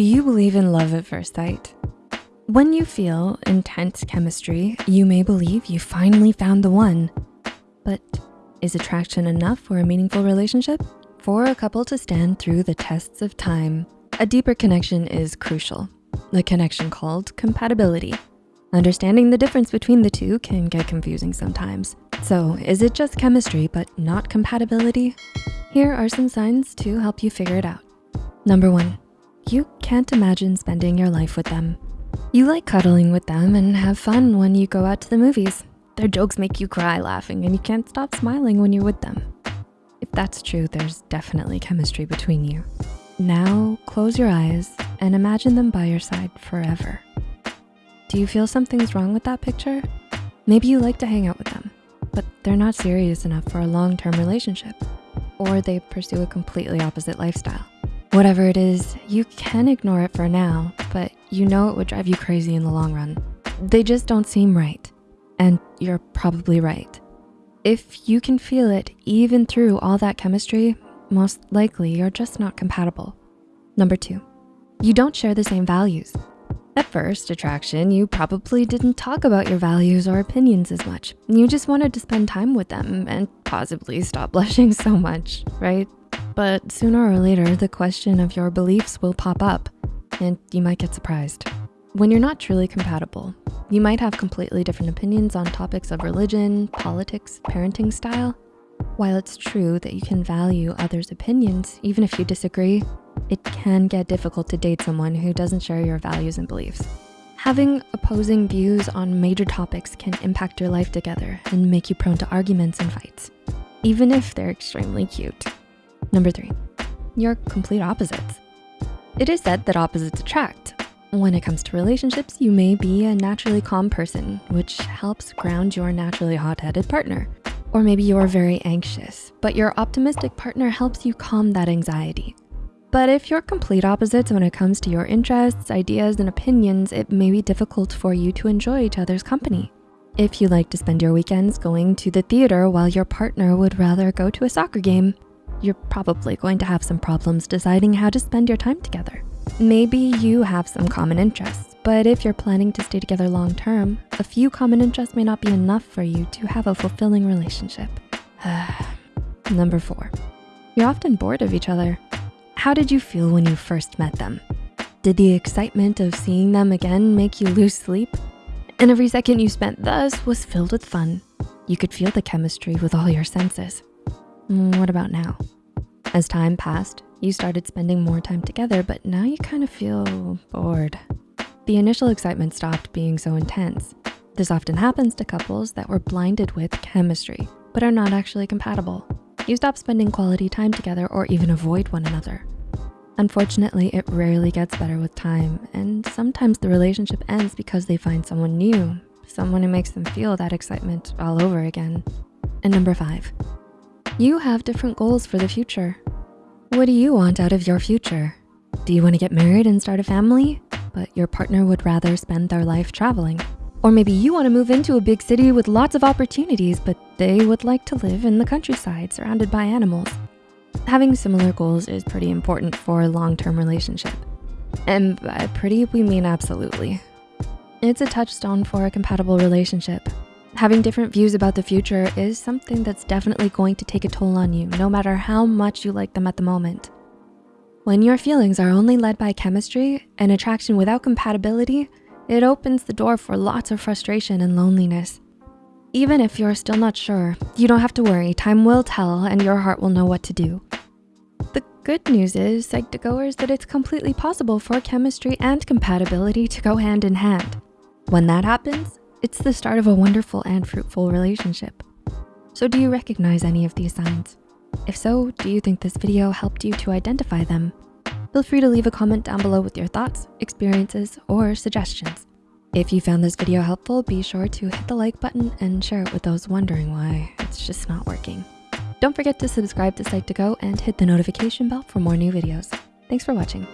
Do you believe in love at first sight? When you feel intense chemistry, you may believe you finally found the one. But is attraction enough for a meaningful relationship? For a couple to stand through the tests of time, a deeper connection is crucial, the connection called compatibility. Understanding the difference between the two can get confusing sometimes. So is it just chemistry but not compatibility? Here are some signs to help you figure it out. Number one, you can't imagine spending your life with them. You like cuddling with them and have fun when you go out to the movies. Their jokes make you cry laughing and you can't stop smiling when you're with them. If that's true, there's definitely chemistry between you. Now close your eyes and imagine them by your side forever. Do you feel something's wrong with that picture? Maybe you like to hang out with them, but they're not serious enough for a long-term relationship, or they pursue a completely opposite lifestyle. Whatever it is, you can ignore it for now, but you know it would drive you crazy in the long run. They just don't seem right, and you're probably right. If you can feel it even through all that chemistry, most likely you're just not compatible. Number two, you don't share the same values. At first attraction, you probably didn't talk about your values or opinions as much. You just wanted to spend time with them and possibly stop blushing so much, right? But sooner or later, the question of your beliefs will pop up and you might get surprised. When you're not truly compatible, you might have completely different opinions on topics of religion, politics, parenting style. While it's true that you can value others' opinions, even if you disagree, it can get difficult to date someone who doesn't share your values and beliefs. Having opposing views on major topics can impact your life together and make you prone to arguments and fights, even if they're extremely cute. Number three, you're complete opposites. It is said that opposites attract. When it comes to relationships, you may be a naturally calm person, which helps ground your naturally hot-headed partner. Or maybe you're very anxious, but your optimistic partner helps you calm that anxiety. But if you're complete opposites when it comes to your interests, ideas, and opinions, it may be difficult for you to enjoy each other's company. If you like to spend your weekends going to the theater while your partner would rather go to a soccer game, you're probably going to have some problems deciding how to spend your time together. Maybe you have some common interests, but if you're planning to stay together long term, a few common interests may not be enough for you to have a fulfilling relationship. Number four, you're often bored of each other. How did you feel when you first met them? Did the excitement of seeing them again make you lose sleep? And every second you spent thus was filled with fun. You could feel the chemistry with all your senses. Mm, what about now? As time passed, you started spending more time together, but now you kind of feel bored. The initial excitement stopped being so intense. This often happens to couples that were blinded with chemistry, but are not actually compatible. You stop spending quality time together or even avoid one another. Unfortunately, it rarely gets better with time, and sometimes the relationship ends because they find someone new, someone who makes them feel that excitement all over again. And number five, you have different goals for the future. What do you want out of your future? Do you wanna get married and start a family, but your partner would rather spend their life traveling? Or maybe you wanna move into a big city with lots of opportunities, but they would like to live in the countryside surrounded by animals. Having similar goals is pretty important for a long-term relationship. And by pretty, we mean absolutely. It's a touchstone for a compatible relationship. Having different views about the future is something that's definitely going to take a toll on you, no matter how much you like them at the moment. When your feelings are only led by chemistry and attraction without compatibility, it opens the door for lots of frustration and loneliness. Even if you're still not sure, you don't have to worry. Time will tell and your heart will know what to do. The good news is, Psych2Goers, that it's completely possible for chemistry and compatibility to go hand in hand. When that happens, it's the start of a wonderful and fruitful relationship. So do you recognize any of these signs? If so, do you think this video helped you to identify them? Feel free to leave a comment down below with your thoughts, experiences, or suggestions. If you found this video helpful, be sure to hit the like button and share it with those wondering why it's just not working. Don't forget to subscribe to Psych2Go and hit the notification bell for more new videos. Thanks for watching.